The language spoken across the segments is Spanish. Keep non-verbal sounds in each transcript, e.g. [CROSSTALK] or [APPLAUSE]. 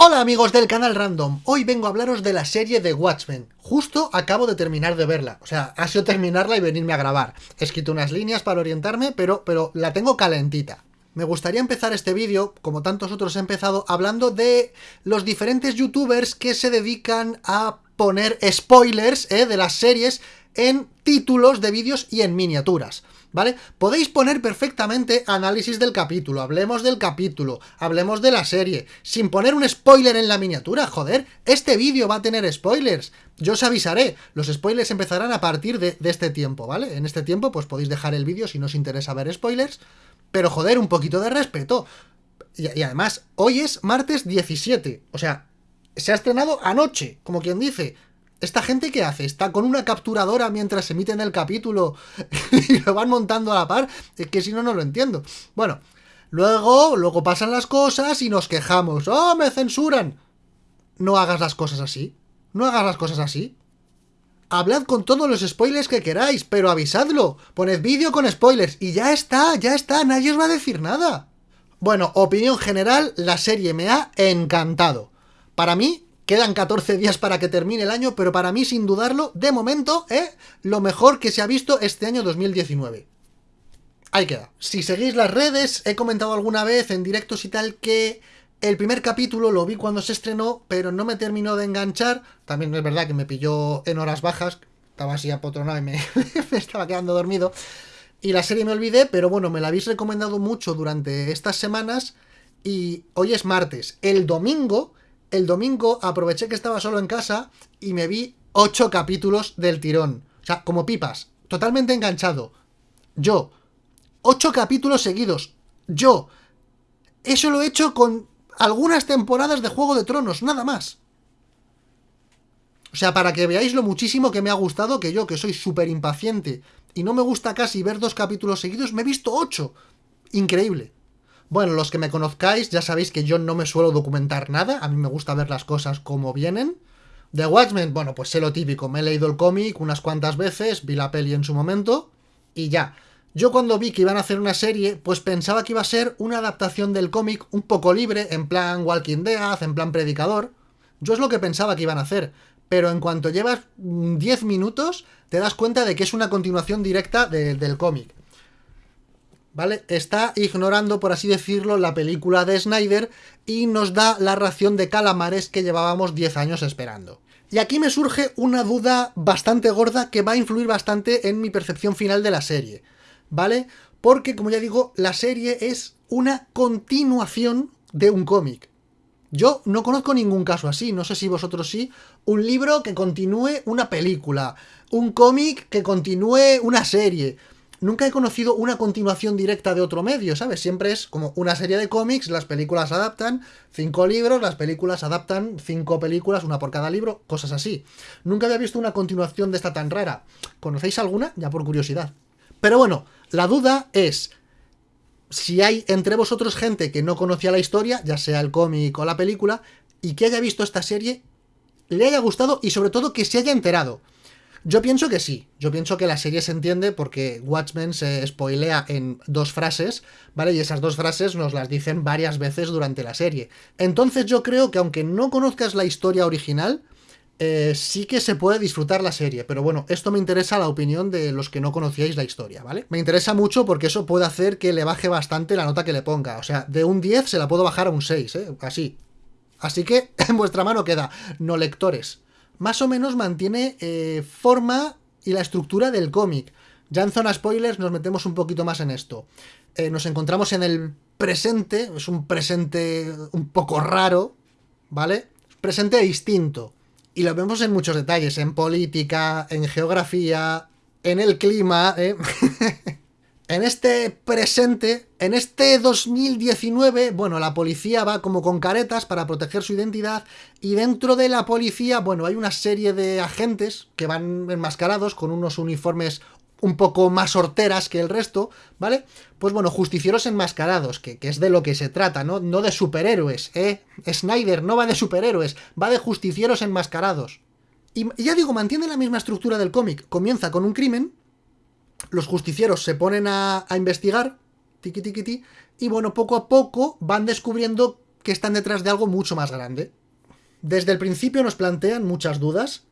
Hola amigos del canal Random, hoy vengo a hablaros de la serie de Watchmen. Justo acabo de terminar de verla, o sea, ha sido terminarla y venirme a grabar. He escrito unas líneas para orientarme, pero, pero la tengo calentita. Me gustaría empezar este vídeo, como tantos otros he empezado, hablando de los diferentes youtubers que se dedican a poner spoilers eh, de las series en títulos de vídeos y en miniaturas. ¿Vale? Podéis poner perfectamente análisis del capítulo, hablemos del capítulo, hablemos de la serie, sin poner un spoiler en la miniatura, joder, este vídeo va a tener spoilers, yo os avisaré, los spoilers empezarán a partir de, este tiempo, ¿vale? En este tiempo pues podéis dejar el vídeo si no os interesa ver spoilers, pero joder, un poquito de respeto. Y, y además, hoy es martes 17, o sea, se ha estrenado anoche, como quien dice, ¿Esta gente qué hace? ¿Está con una capturadora mientras emiten el capítulo [LAUGHS] y lo van montando a la par? Es que si no, no lo entiendo. Bueno, luego, luego pasan las cosas y nos quejamos. ¡Oh, me censuran! No hagas las cosas así. No hagas las cosas así. Hablad con todos los spoilers que queráis, pero avisadlo. Poned vídeo con spoilers y ya está, ya está, nadie os va a decir nada. Bueno, opinión general, la serie me ha encantado. Para mí, Quedan 14 días para que termine el año, pero para mí, sin dudarlo, de momento, ¿eh? lo mejor que se ha visto este año 2019. Ahí queda. Si seguís las redes, he comentado alguna vez en directos y tal que el primer capítulo lo vi cuando se estrenó, pero no me terminó de enganchar. También es verdad que me pilló en horas bajas, estaba así apotronado y me, [LAUGHS] me estaba quedando dormido. Y la serie me olvidé, pero bueno, me la habéis recomendado mucho durante estas semanas. Y hoy es martes. El domingo el domingo aproveché que estaba solo en casa y me vi ocho capítulos del tirón. O sea, como pipas, totalmente enganchado. Yo, ocho capítulos seguidos. Yo, eso lo he hecho con algunas temporadas de Juego de Tronos, nada más. O sea, para que veáis lo muchísimo que me ha gustado, que yo, que soy súper impaciente y no me gusta casi ver dos capítulos seguidos, me he visto ocho. Increíble. Bueno, los que me conozcáis ya sabéis que yo no me suelo documentar nada, a mí me gusta ver las cosas como vienen. The Watchmen, bueno, pues sé lo típico, me he leído el cómic unas cuantas veces, vi la peli en su momento, y ya. Yo cuando vi que iban a hacer una serie, pues pensaba que iba a ser una adaptación del cómic un poco libre, en plan Walking Dead, en plan Predicador. Yo es lo que pensaba que iban a hacer, pero en cuanto llevas 10 minutos, te das cuenta de que es una continuación directa del cómic. ¿Vale? Está ignorando, por así decirlo, la película de Snyder y nos da la ración de calamares que llevábamos 10 años esperando. Y aquí me surge una duda bastante gorda que va a influir bastante en mi percepción final de la serie, ¿vale? Porque, como ya digo, la serie es una continuación de un cómic. Yo no conozco ningún caso así, no sé si vosotros sí. Un libro que continúe una película, un cómic que continúe una serie nunca he conocido una continuación directa de otro medio, ¿sabes? Siempre es como una serie de cómics, las películas adaptan cinco libros, las películas adaptan cinco películas, una por cada libro, cosas así. Nunca había visto una continuación de esta tan rara. ¿Conocéis alguna? Ya por curiosidad. Pero bueno, la duda es si hay entre vosotros gente que no conocía la historia, ya sea el cómic o la película, y que haya visto esta serie, le haya gustado y sobre todo que se haya enterado. Yo pienso que sí, yo pienso que la serie se entiende porque Watchmen se spoilea en dos frases, ¿vale? Y esas dos frases nos las dicen varias veces durante la serie. Entonces yo creo que aunque no conozcas la historia original, eh, sí que se puede disfrutar la serie, pero bueno, esto me interesa la opinión de los que no conocíais la historia, ¿vale? Me interesa mucho porque eso puede hacer que le baje bastante la nota que le ponga, o sea, de un 10 se la puedo bajar a un 6, ¿eh? Así. Así que [LAUGHS] en vuestra mano queda, no lectores más o menos mantiene eh, forma y la estructura del cómic. Ya en zona spoilers nos metemos un poquito más en esto. Eh, nos encontramos en el presente, es un presente un poco raro, ¿vale? Presente distinto. Y lo vemos en muchos detalles, en política, en geografía, en el clima, ¿eh? [LAUGHS] En este presente, en este 2019, bueno, la policía va como con caretas para proteger su identidad y dentro de la policía, bueno, hay una serie de agentes que van enmascarados con unos uniformes un poco más horteras que el resto, ¿vale? Pues bueno, justicieros enmascarados, que, que, es de lo que se trata, ¿no? No de superhéroes, ¿eh? Snyder no va de superhéroes, va de justicieros enmascarados. Y ya digo, mantiene la misma estructura del cómic. Comienza con un crimen, los justicieros se ponen a, investigar, tiqui, tiqui, y bueno, poco a poco van descubriendo que están detrás de algo mucho más grande. Desde el principio nos plantean muchas dudas,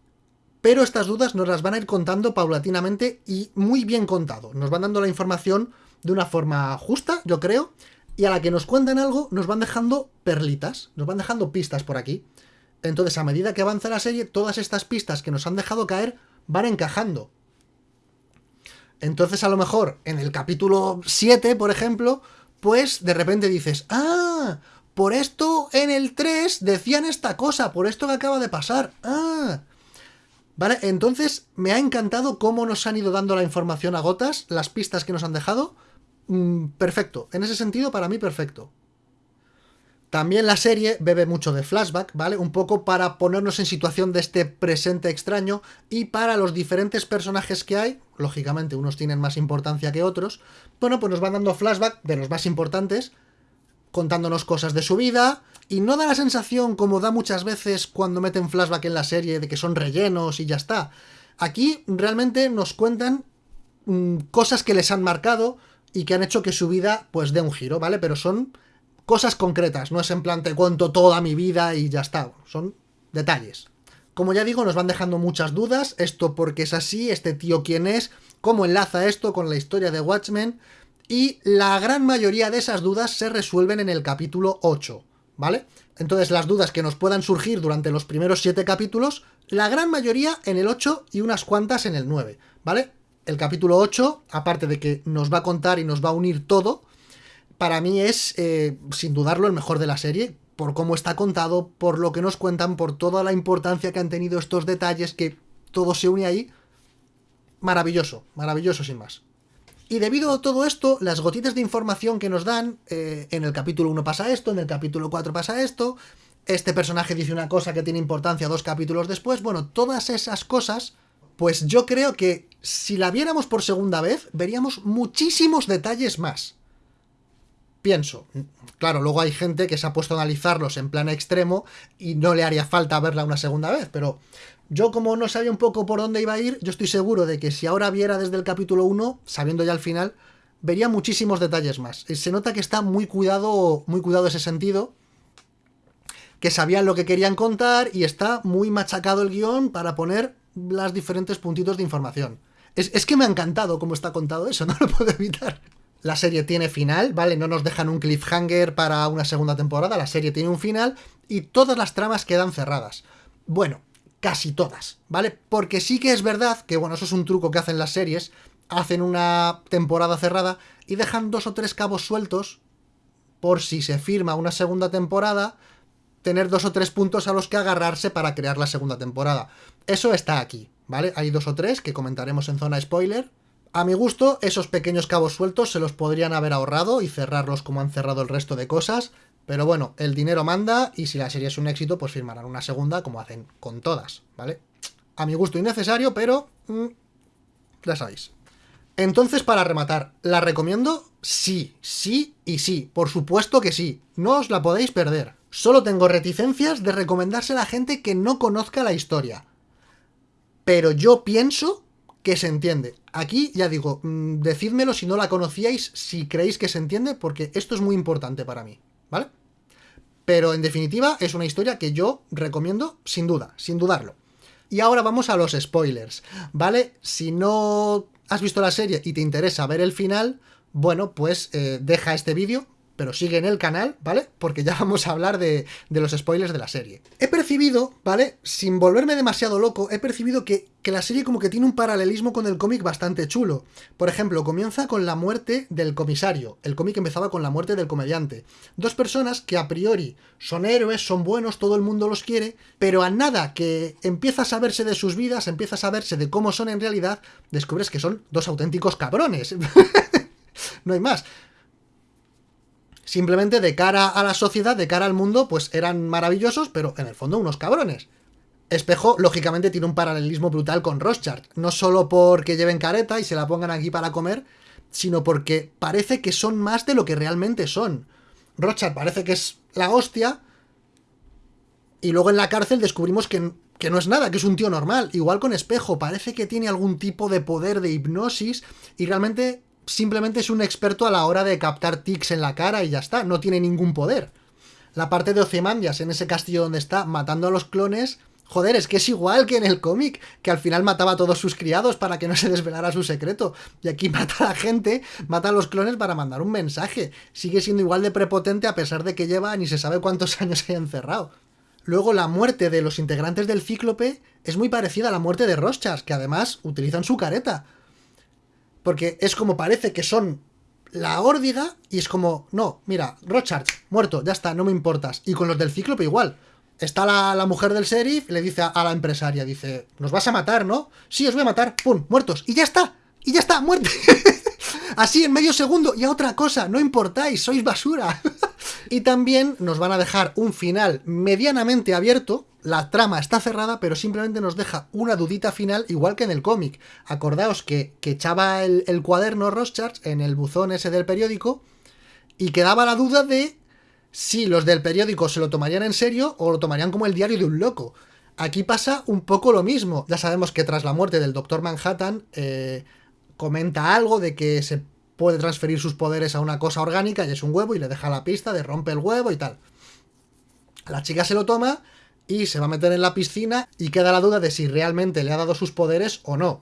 pero estas dudas nos las van a ir contando paulatinamente y muy bien contado. Nos van dando la información de una forma justa, yo creo, y a la que nos cuentan algo nos van dejando perlitas, nos van dejando pistas por aquí. Entonces, a medida que avanza la serie, todas estas pistas que nos han dejado caer van encajando. Entonces, a lo mejor, en el capítulo 7, por ejemplo, pues de repente dices, ah, por esto en el 3 decían esta cosa, por esto que acaba de pasar. Ah. Vale, entonces me ha encantado cómo nos han ido dando la información a gotas, las pistas que nos han dejado. Mm, perfecto, en ese sentido para mí perfecto. También la serie bebe mucho de flashback, ¿vale? Un poco para ponernos en situación de este presente extraño y para los diferentes personajes que hay, lógicamente unos tienen más importancia que otros, bueno, pues nos van dando flashback de los más importantes, contándonos cosas de su vida, y no da la sensación, como da muchas veces cuando meten flashback en la serie, de que son rellenos y ya está. Aquí realmente nos cuentan mm, cosas que les han marcado y que han hecho que su vida pues dé un giro, ¿vale? Pero son cosas concretas, no es en plan te cuento toda mi vida y ya está, son detalles. Como ya digo, nos van dejando muchas dudas, esto porque es así, este tío quién es, cómo enlaza esto con la historia de Watchmen, y la gran mayoría de esas dudas se resuelven en el capítulo 8, ¿vale? Entonces las dudas que nos puedan surgir durante los primeros 7 capítulos, la gran mayoría en el 8 y unas cuantas en el 9, ¿vale? El capítulo 8, aparte de que nos va a contar y nos va a unir todo, para mí es, eh, sin dudarlo, el mejor de la serie, por cómo está contado, por lo que nos cuentan, por toda la importancia que han tenido estos detalles, que todo se une ahí. Maravilloso, maravilloso sin más. Y debido a todo esto, las gotitas de información que nos dan, eh, en el capítulo 1 pasa esto, en el capítulo 4 pasa esto, este personaje dice una cosa que tiene importancia dos capítulos después, bueno, todas esas cosas, pues yo creo que si la viéramos por segunda vez, veríamos muchísimos detalles más pienso. Claro, luego hay gente que se ha puesto a analizarlos en plan extremo y no le haría falta verla una segunda vez, pero yo como no sabía un poco por dónde iba a ir, yo estoy seguro de que si ahora viera desde el capítulo 1, sabiendo ya el final, vería muchísimos detalles más. Se nota que está muy cuidado, muy cuidado ese sentido, que sabían lo que querían contar y está muy machacado el guion para poner las diferentes puntitos de información. Es, es que me ha encantado cómo está contado eso, [LAUGHS] no lo puedo evitar la serie tiene final, ¿vale? No nos dejan un cliffhanger para una segunda temporada, la serie tiene un final y todas las tramas quedan cerradas. Bueno, casi todas, ¿vale? Porque sí que es verdad que, bueno, eso es un truco que hacen las series, hacen una temporada cerrada y dejan dos o tres cabos sueltos por si se firma una segunda temporada, tener dos o tres puntos a los que agarrarse para crear la segunda temporada. Eso está aquí, ¿vale? Hay dos o tres que comentaremos en zona spoiler, a mi gusto, esos pequeños cabos sueltos se los podrían haber ahorrado y cerrarlos como han cerrado el resto de cosas, pero bueno, el dinero manda y si la serie es un éxito, pues firmarán una segunda como hacen con todas, ¿vale? A mi gusto innecesario, pero... Mm, ya sabéis. Entonces, para rematar, ¿la recomiendo? Sí, sí y sí, por supuesto que sí, no os la podéis perder. Solo tengo reticencias de recomendársela a gente que no conozca la historia. Pero yo pienso que se entiende. Aquí, ya digo, mm, decídmelo si no la conocíais, si creéis que se entiende, porque esto es muy importante para mí, ¿vale? Pero en definitiva, es una historia que yo recomiendo sin duda, sin dudarlo. Y ahora vamos a los spoilers, ¿vale? Si no has visto la serie y te interesa ver el final, bueno, pues eh, deja este vídeo, pero sigue en el canal, ¿vale? Porque ya [LAUGHS] vamos a hablar de, los spoilers de la serie. He percibido, ¿vale? Sin volverme demasiado loco, he percibido que, que la serie como que tiene un paralelismo con el cómic bastante chulo. Por ejemplo, comienza con la muerte del comisario. El cómic empezaba con la muerte del comediante. Dos personas que a priori son héroes, son buenos, todo el mundo los quiere, pero a nada que empieza a saberse de sus vidas, empieza a saberse de cómo son en realidad, descubres que son dos auténticos cabrones. [LAUGHS] no hay más simplemente de cara a la sociedad, de cara al mundo, pues eran maravillosos, pero en el fondo unos cabrones. Espejo, lógicamente, tiene un paralelismo brutal con Rothschild. No solo porque lleven careta y se la pongan aquí para comer, sino porque parece que son más de lo que realmente son. Rothschild parece que es la hostia, y luego en la cárcel descubrimos que, que no es nada, que es un tío normal. Igual con Espejo, parece que tiene algún tipo de poder de hipnosis, y realmente simplemente es un experto a la hora de captar tics en la cara y ya está, no tiene ningún poder. La parte de Ozymandias en ese castillo donde está matando a los clones Joder, es que es igual que en el cómic, que al final mataba a todos sus criados para que no se desvelara su secreto. Y aquí [LAUGHS] mata a la gente, mata a los clones para mandar un mensaje. Sigue siendo igual de prepotente a pesar de que lleva ni se sabe cuántos [LAUGHS] años haya encerrado. Luego la muerte de los integrantes del Cíclope es muy parecida a la muerte de Roschas, que además utilizan su careta. Porque es como parece que son la órdiga y es como, no, mira, Rochard, muerto, ya está, no me importas. Y con los del Cíclope igual. Está la, mujer del sheriff, le dice a, la empresaria, dice, nos vas a matar, ¿no? Sí, os voy a matar, ¡pum! Muertos. Y ya está, y ya está, muerte. [LAUGHS] Así en medio segundo, y a otra cosa, no importáis, sois basura. [LAUGHS] y también nos van a dejar un final medianamente abierto, la trama está cerrada, pero simplemente nos deja una dudita final, igual que en el cómic. Acordaos que, echaba el, el cuaderno Rothschild en el buzón ese del periódico, y quedaba la duda de si los del periódico se lo tomarían en serio o lo tomarían como el diario de un loco. Aquí pasa un poco lo mismo. Ya sabemos que tras la muerte del Doctor Manhattan eh, comenta algo de que se puede transferir sus poderes a una cosa orgánica y es un huevo y le deja la pista de rompe el huevo y tal. La chica se lo toma y se va a meter en la piscina y queda la duda de si realmente le ha dado sus poderes o no.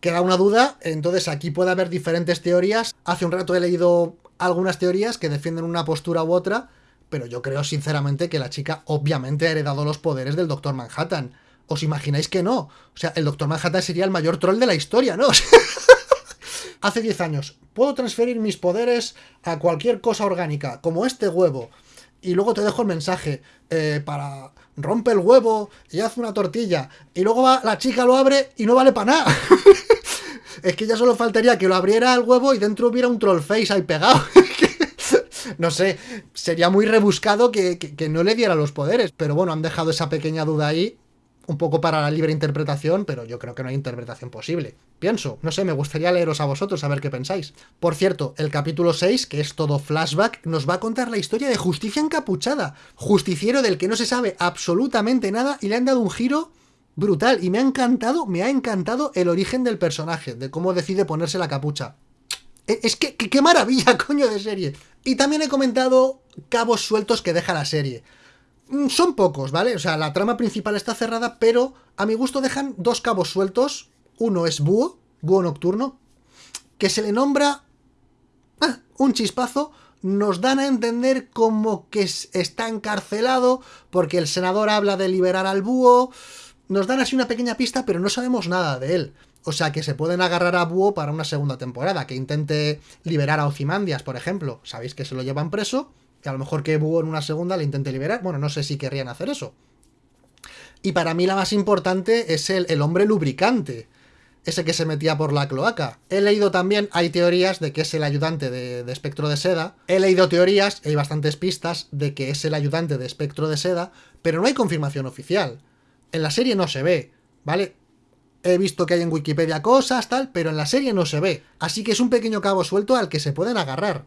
Queda una duda, entonces aquí puede haber diferentes teorías. Hace un rato he leído algunas teorías que defienden una postura u otra, pero yo creo sinceramente que la chica obviamente ha heredado los poderes del Doctor Manhattan. ¿Os imagináis que no? O sea, el Doctor Manhattan sería el mayor troll de la historia, ¿no? [LAUGHS] Hace 10 años, puedo transferir mis poderes a cualquier cosa orgánica, como este huevo. Y luego te dejo el mensaje eh, para rompe el huevo y haz una tortilla. Y luego va, la chica lo abre y no vale para nada. [LAUGHS] es que ya solo faltaría que lo abriera el huevo y dentro hubiera un troll face ahí pegado. [LAUGHS] no sé, sería muy rebuscado que, que, no le diera los poderes. Pero bueno, han dejado esa pequeña duda ahí, un poco para la libre interpretación, pero yo creo que no hay interpretación posible. Pienso, no sé, me gustaría leeros a vosotros a ver qué pensáis. Por cierto, el capítulo 6, que es todo flashback, nos va a contar la historia de Justicia Encapuchada. Justiciero del que no se sabe absolutamente nada y le han dado un giro brutal. Y me ha encantado, me ha encantado el origen del personaje, de cómo decide ponerse la capucha. E, es que, qué maravilla, [LAUGHS] coño, de serie. Y también he comentado cabos sueltos que deja la serie. Mm, son pocos, ¿vale? O sea, la trama principal está cerrada, pero a mi gusto dejan dos cabos sueltos. Uno es Búho, Búho Nocturno, que se le nombra ah, un chispazo. Nos dan a entender como que está encarcelado porque el senador habla de liberar al búho. Nos dan así una pequeña pista, pero no sabemos nada de él. O sea, que se pueden agarrar a Búho para una segunda temporada, que intente liberar a Ozymandias, por ejemplo. Sabéis que se lo llevan preso, que a lo mejor que Búho en una segunda le intente liberar. Bueno, no sé si querrían hacer eso. Y para mí la más importante es el, el hombre lubricante ese que se metía por la cloaca. He leído también, hay teorías de que es el ayudante de, de, Espectro de Seda. He leído teorías, hay bastantes pistas de que es el ayudante de Espectro de Seda, pero no hay confirmación oficial. En la serie no se ve, ¿vale? He visto que hay en Wikipedia cosas, tal, pero en la serie no se ve. Así que es un pequeño cabo suelto al que se pueden agarrar.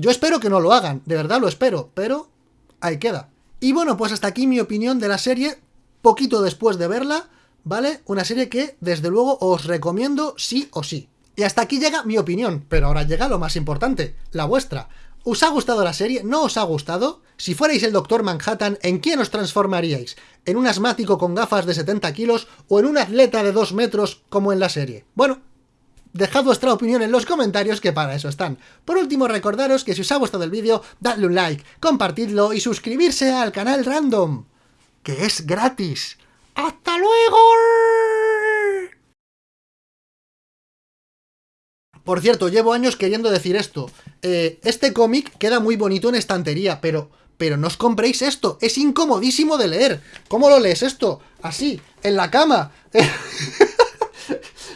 Yo espero que no lo hagan, de verdad lo espero, pero ahí queda. Y bueno, pues hasta aquí mi opinión de la serie, poquito después de verla, ¿vale? Una serie que, desde luego, os recomiendo sí o sí. Y hasta aquí llega mi opinión, pero ahora llega lo más importante, la vuestra. ¿Os ha gustado la serie? ¿No os ha gustado? Si fuerais el Doctor Manhattan, ¿en quién os transformaríais? ¿En un asmático con gafas de 70 kilos o en un atleta de 2 metros como en la serie? Bueno, dejad vuestra opinión en los comentarios que para eso están. Por último, recordaros que si os ha gustado el vídeo, dadle un like, compartidlo y suscribirse al canal Random, que es gratis. ¡Hasta luego! Por cierto, llevo años queriendo decir esto. Eh, este cómic queda muy bonito en estantería, pero, pero no os compréis esto. Es incomodísimo de leer. ¿Cómo lo lees esto? Así, en la cama. [LAUGHS]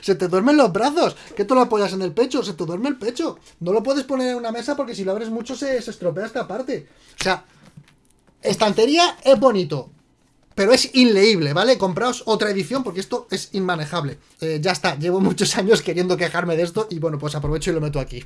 se te duermen los brazos. ¿Qué tú lo apoyas en el pecho? Se te duerme el pecho. No lo puedes poner en una mesa porque si lo abres mucho se, se estropea esta parte. O sea, estantería es bonito pero es inleíble, ¿vale? Compraos otra edición porque esto es inmanejable. Eh, ya está, llevo muchos años queriendo quejarme de esto y bueno, pues aprovecho y lo meto aquí.